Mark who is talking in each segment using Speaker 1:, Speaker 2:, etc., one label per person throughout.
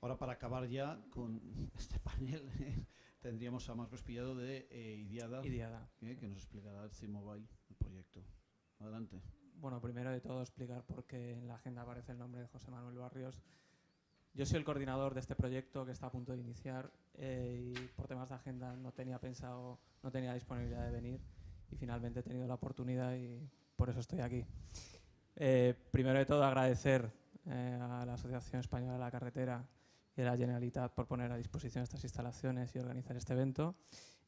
Speaker 1: Ahora para acabar ya con este panel tendríamos a Marcos Pillado de eh, Idiada, eh, que nos explicará el C-Mobile, el proyecto. Adelante.
Speaker 2: Bueno, primero de todo explicar por qué en la agenda aparece el nombre de José Manuel Barrios. Yo soy el coordinador de este proyecto que está a punto de iniciar eh, y por temas de agenda no tenía pensado, no tenía disponibilidad de venir y finalmente he tenido la oportunidad y por eso estoy aquí. primero de todo agradecer a la Asociación Española de la Carretera de la Generalitat por poner a disposición estas instalaciones y organizar este evento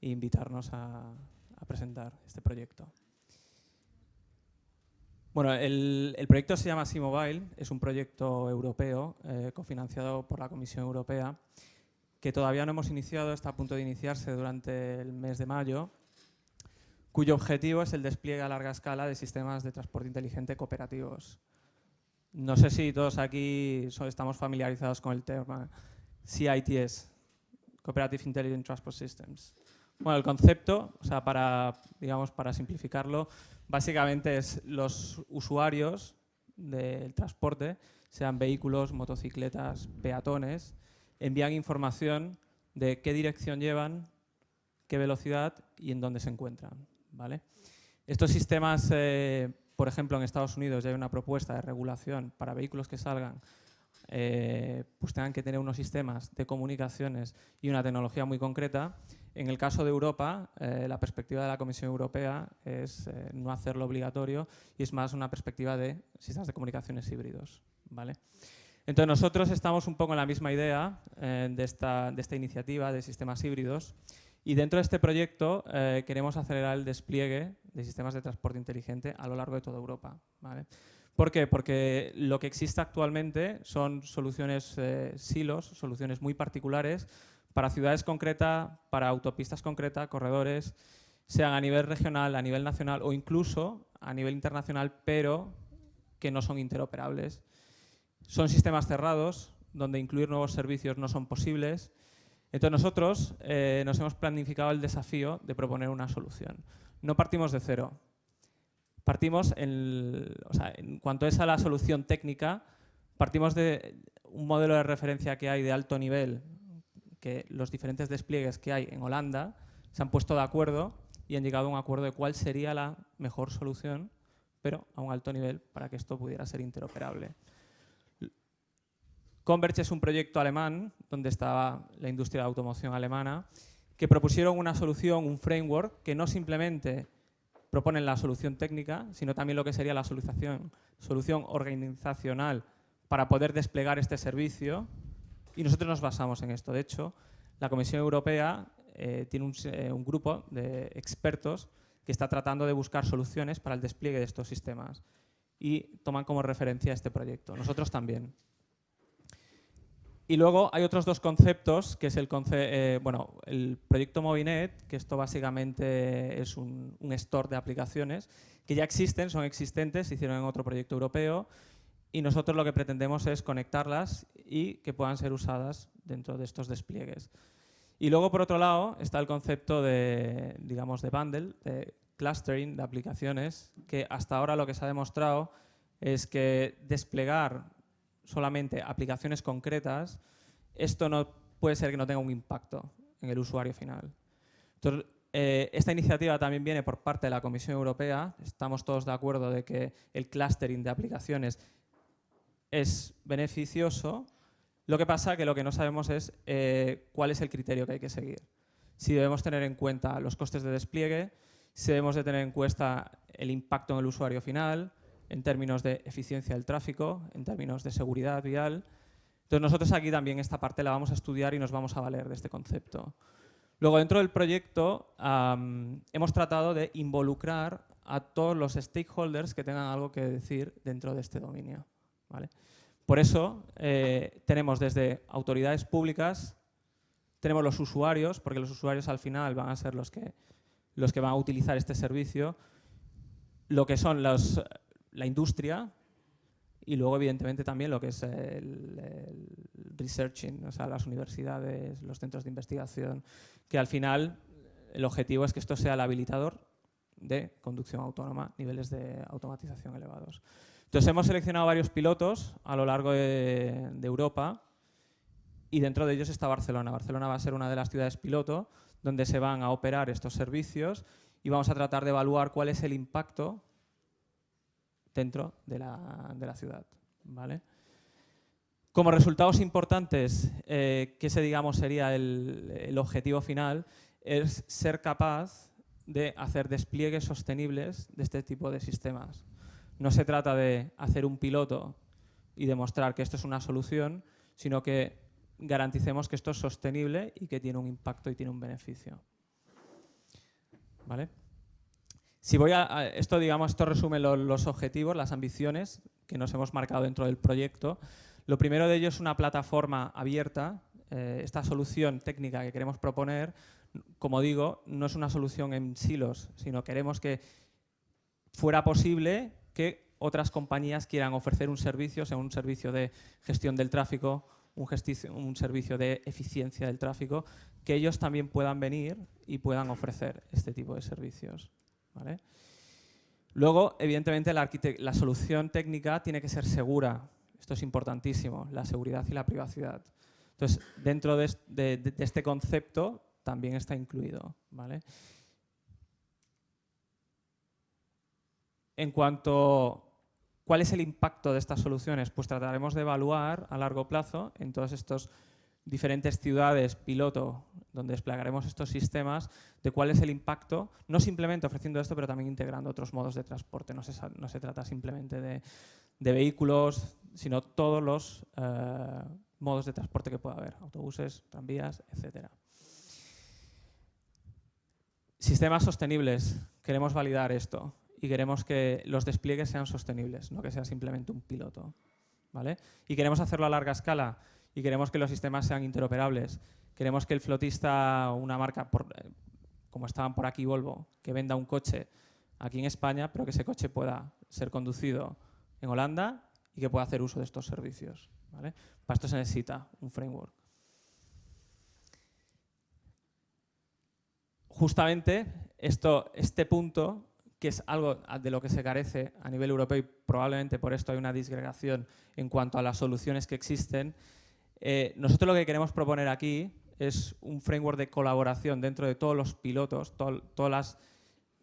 Speaker 2: e invitarnos a, presentar este proyecto. Bueno, el, proyecto se llama C-Mobile, es un proyecto europeo eh, cofinanciado por la Comisión Europea que todavía no hemos iniciado, está a punto de iniciarse durante el mes de mayo, cuyo objetivo es el despliegue a larga escala de sistemas de transporte inteligente cooperativos. No sé si todos aquí estamos familiarizados con el tema CITS, Cooperative Intelligent Transport Systems. Bueno, el concepto, o sea, para, digamos, para simplificarlo, básicamente es los usuarios del transporte, sean vehículos, motocicletas, peatones, envían información de qué dirección llevan, qué velocidad y en dónde se encuentran. ¿vale? Estos sistemas eh, por ejemplo, en Estados Unidos ya hay una propuesta de regulación para vehículos que salgan, eh, pues tengan que tener unos sistemas de comunicaciones y una tecnología muy concreta. En el caso de Europa, eh, la perspectiva de la Comisión Europea es eh, no hacerlo obligatorio y es más una perspectiva de sistemas de comunicaciones híbridos. ¿vale? Entonces nosotros estamos un poco en la misma idea de, esta, de esta iniciativa de sistemas híbridos y dentro de este proyecto eh, queremos acelerar el despliegue de sistemas de transporte inteligente a lo largo de toda Europa. ¿Por qué? Porque lo que existe actualmente son soluciones eh, silos, soluciones muy particulares para ciudades concretas, para autopistas concretas, corredores, sean a nivel regional, a nivel nacional o incluso a nivel internacional, pero que no son interoperables. Son sistemas cerrados, donde incluir nuevos servicios no son posibles entonces nosotros eh, nos hemos planificado el desafío de proponer una solución. No partimos de cero. Partimos, en, o sea, en cuanto es a la solución técnica, partimos de un modelo de referencia que hay de alto nivel, que los diferentes despliegues que hay en Holanda se han puesto de acuerdo y han llegado a un acuerdo de cuál sería la mejor solución, pero a un alto nivel para que esto pudiera ser interoperable. Converge es un proyecto alemán, donde estaba la industria de automoción alemana, que propusieron una solución, un framework, que no simplemente proponen la solución técnica, sino también lo que sería la solución, solución organizacional para poder desplegar este servicio. Y nosotros nos basamos en esto. De hecho, la Comisión Europea eh, tiene un, eh, un grupo de expertos que está tratando de buscar soluciones para el despliegue de estos sistemas y toman como referencia este proyecto. Nosotros también. Y luego hay otros dos conceptos, que es el, eh, bueno, el proyecto Movinet, que esto básicamente es un, store de aplicaciones que ya existen, son existentes, se hicieron en otro proyecto europeo y nosotros lo que pretendemos es conectarlas y que puedan ser usadas dentro de estos despliegues. Y luego, por otro lado, está el concepto de, digamos, de bundle, de clustering de aplicaciones, que hasta ahora lo que se ha demostrado es que desplegar solamente aplicaciones concretas, esto no puede ser que no tenga un impacto en el usuario final. Eh, esta iniciativa también viene por parte de la Comisión Europea. Estamos todos de acuerdo de que el clustering de aplicaciones es beneficioso. Lo que pasa que lo que no sabemos es eh, cuál es el criterio que hay que seguir. Si debemos tener en cuenta los costes de despliegue, si debemos de tener en cuenta el impacto en el usuario final, en términos de eficiencia del tráfico, en términos de seguridad vial. Entonces nosotros aquí también esta parte la vamos a estudiar y nos vamos a valer de este concepto. Luego dentro del proyecto hemos tratado de involucrar a todos los stakeholders que tengan algo que decir dentro de este dominio. Por eso eh, tenemos desde autoridades públicas, tenemos los usuarios, porque los usuarios al final van a ser los que, los que van a utilizar este servicio, lo que son los, la industria y luego, evidentemente, también lo que es el, researching, o sea, las universidades, los centros de investigación, que al final el objetivo es que esto sea el habilitador de conducción autónoma, niveles de automatización elevados. Entonces, hemos seleccionado varios pilotos a lo largo de, Europa y dentro de ellos está Barcelona. Barcelona va a ser una de las ciudades piloto donde se van a operar estos servicios y vamos a tratar de evaluar cuál es el impacto dentro de la, ciudad. ¿vale? Como resultados importantes, eh, que ese digamos sería el, objetivo final, es ser capaz de hacer despliegues sostenibles de este tipo de sistemas. No se trata de hacer un piloto y demostrar que esto es una solución, sino que garanticemos que esto es sostenible y que tiene un impacto y tiene un beneficio. ¿Vale? Si voy a, esto, digamos, esto resume los objetivos, las ambiciones que nos hemos marcado dentro del proyecto. Lo primero de ello es una plataforma abierta. Eh, esta solución técnica que queremos proponer, como digo, no es una solución en silos, sino queremos que fuera posible que otras compañías quieran ofrecer un servicio, sea un servicio de gestión del tráfico, un, un, servicio de eficiencia del tráfico, que ellos también puedan venir y puedan ofrecer este tipo de servicios. Luego, evidentemente, la, solución técnica tiene que ser segura. Esto es importantísimo, la seguridad y la privacidad. Entonces, dentro de, este concepto también está incluido. En cuanto ¿Cuál es el impacto de estas soluciones? Pues trataremos de evaluar a largo plazo en todos estos diferentes ciudades piloto donde desplegaremos estos sistemas, de cuál es el impacto, no simplemente ofreciendo esto, pero también integrando otros modos de transporte. No se, trata simplemente de, vehículos, sino todos los eh, modos de transporte que pueda haber, autobuses, tranvías, etc. Sistemas sostenibles. Queremos validar esto y queremos que los despliegues sean sostenibles, no que sea simplemente un piloto. ¿vale? Y queremos hacerlo a larga escala y queremos que los sistemas sean interoperables. Queremos que el flotista, una marca, eh, como estaban por aquí Volvo, que venda un coche aquí en España, pero que ese coche pueda ser conducido en Holanda y que pueda hacer uso de estos servicios. Para esto se necesita un framework. Justamente esto, este punto, que es algo de lo que se carece a nivel europeo y probablemente por esto hay una disgregación en cuanto a las soluciones que existen, eh, nosotros lo que queremos proponer aquí es un framework de colaboración dentro de todos los pilotos, todas las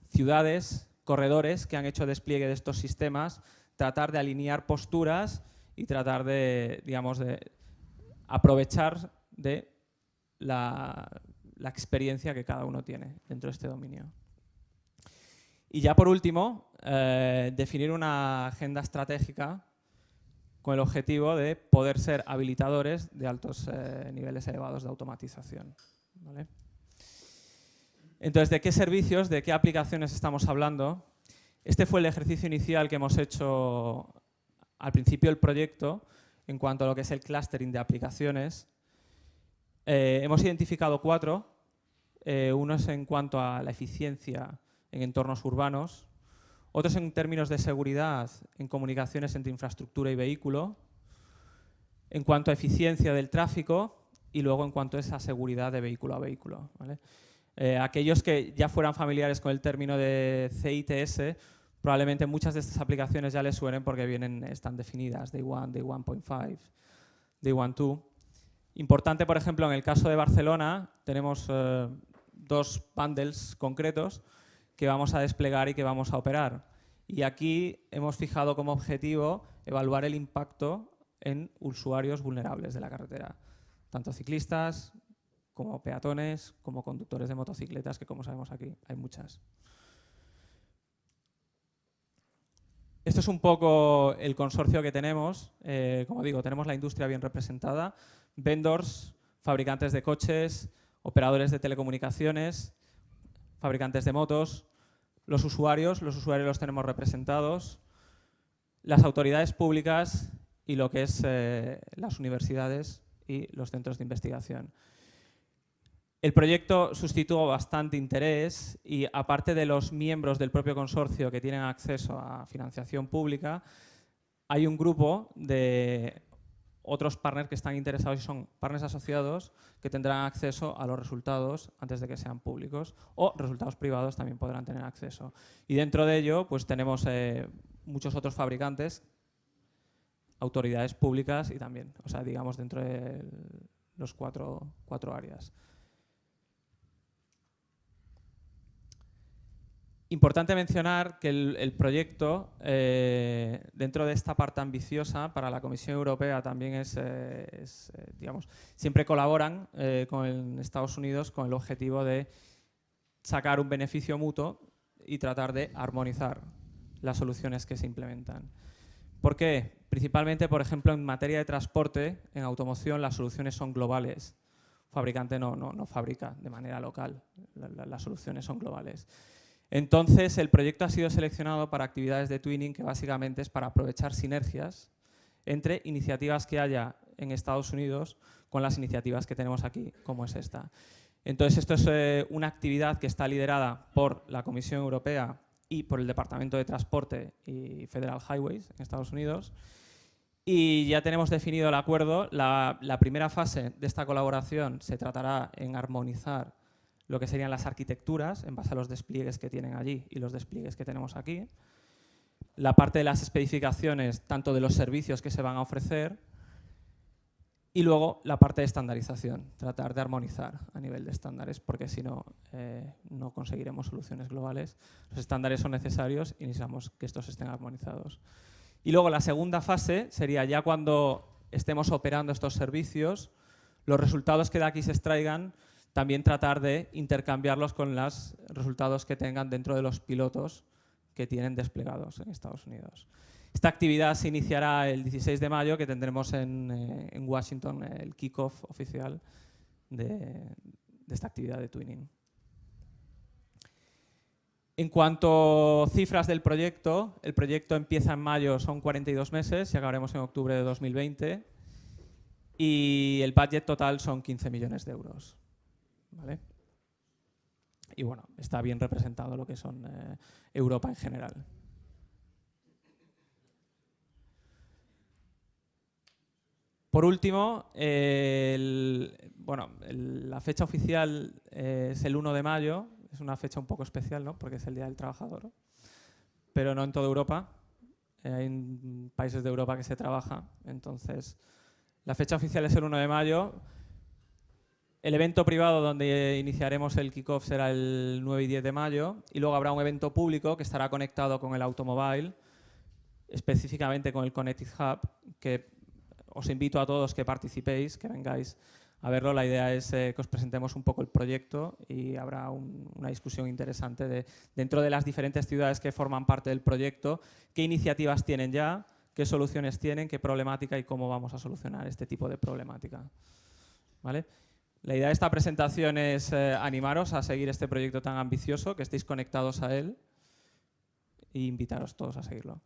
Speaker 2: ciudades, corredores que han hecho despliegue de estos sistemas, tratar de alinear posturas y tratar de, digamos, de aprovechar de la, experiencia que cada uno tiene dentro de este dominio. Y ya por último, eh, definir una agenda estratégica con el objetivo de poder ser habilitadores de altos eh, niveles elevados de automatización. Entonces, ¿de qué servicios, de qué aplicaciones estamos hablando? Este fue el ejercicio inicial que hemos hecho al principio del proyecto en cuanto a lo que es el clustering de aplicaciones. Eh, hemos identificado cuatro. Eh, uno es en cuanto a la eficiencia en entornos urbanos, otros en términos de seguridad en comunicaciones entre infraestructura y vehículo, en cuanto a eficiencia del tráfico y luego en cuanto a esa seguridad de vehículo a vehículo. Eh, aquellos que ya fueran familiares con el término de CITS, probablemente muchas de estas aplicaciones ya les suenen porque vienen, están definidas, Day 1, Day 1.5, Day 1, 2. Importante, por ejemplo, en el caso de Barcelona, tenemos eh, dos bundles concretos que vamos a desplegar y que vamos a operar. Y aquí hemos fijado como objetivo evaluar el impacto en usuarios vulnerables de la carretera, tanto ciclistas como peatones, como conductores de motocicletas, que como sabemos aquí hay muchas. Esto es un poco el consorcio que tenemos. Eh, como digo, tenemos la industria bien representada, vendors, fabricantes de coches, operadores de telecomunicaciones, fabricantes de motos, los usuarios, los usuarios los tenemos representados, las autoridades públicas y lo que es eh, las universidades y los centros de investigación. El proyecto suscitó bastante interés y aparte de los miembros del propio consorcio que tienen acceso a financiación pública, hay un grupo de otros partners que están interesados y son partners asociados que tendrán acceso a los resultados antes de que sean públicos o resultados privados también podrán tener acceso. Y dentro de ello pues tenemos eh, muchos otros fabricantes, autoridades públicas y también, o sea, digamos dentro del, los cuatro, cuatro áreas. Importante mencionar que el, proyecto, eh, dentro de esta parte ambiciosa, para la Comisión Europea también es, eh, eh, digamos, siempre colaboran con Estados Unidos con el objetivo de sacar un beneficio mutuo y tratar de armonizar las soluciones que se implementan. ¿Por qué? Principalmente, por ejemplo, en materia de transporte, en automoción, las soluciones son globales. El fabricante no, no, fabrica de manera local, las soluciones son globales. Entonces, el proyecto ha sido seleccionado para actividades de twinning que básicamente es para aprovechar sinergias entre iniciativas que haya en Estados Unidos con las iniciativas que tenemos aquí, como es esta. Entonces, esto es eh, una actividad que está liderada por la Comisión Europea y por el Departamento de Transporte y Federal Highways en Estados Unidos. Y ya tenemos definido el acuerdo. la primera fase de esta colaboración se tratará en armonizar lo que serían las arquitecturas en base a los despliegues que tienen allí y los despliegues que tenemos aquí. La parte de las especificaciones, tanto de los servicios que se van a ofrecer, y luego la parte de estandarización, tratar de armonizar a nivel de estándares, porque si no, eh, no conseguiremos soluciones globales. Los estándares son necesarios y necesitamos que estos estén armonizados. Y luego la segunda fase sería ya cuando estemos operando estos servicios, los resultados que de aquí se extraigan también tratar de intercambiarlos con los resultados que tengan dentro de los pilotos que tienen desplegados en Estados Unidos. Esta actividad se iniciará el 16 de mayo, que tendremos en, eh, Washington el kickoff oficial de, esta actividad de twinning. En cuanto a cifras del proyecto, el proyecto empieza en mayo, son 42 meses y acabaremos en octubre de 2020. Y el budget total son 15 millones de euros. Y bueno, está bien representado lo que son eh, Europa en general. Por último, bueno, la fecha oficial eh, es el 1 de mayo, es una fecha un poco especial, ¿no? porque es el Día del Trabajador, pero no en toda Europa. Eh, hay países de Europa que se trabaja, entonces la fecha oficial es el 1 de mayo, el evento privado donde iniciaremos el kickoff será el 9 y 10 de mayo y luego habrá un evento público que estará conectado con el automóvil, específicamente con el Connected Hub, que os invito a todos que participéis, que vengáis a verlo. La idea es eh, que os presentemos un poco el proyecto y habrá una discusión interesante de, dentro de las diferentes ciudades que forman parte del proyecto, qué iniciativas tienen ya, qué soluciones tienen, qué problemática y cómo vamos a solucionar este tipo de problemática. ¿Vale? La idea de esta presentación es eh, animaros a seguir este proyecto tan ambicioso, que estéis conectados a él e invitaros todos a seguirlo.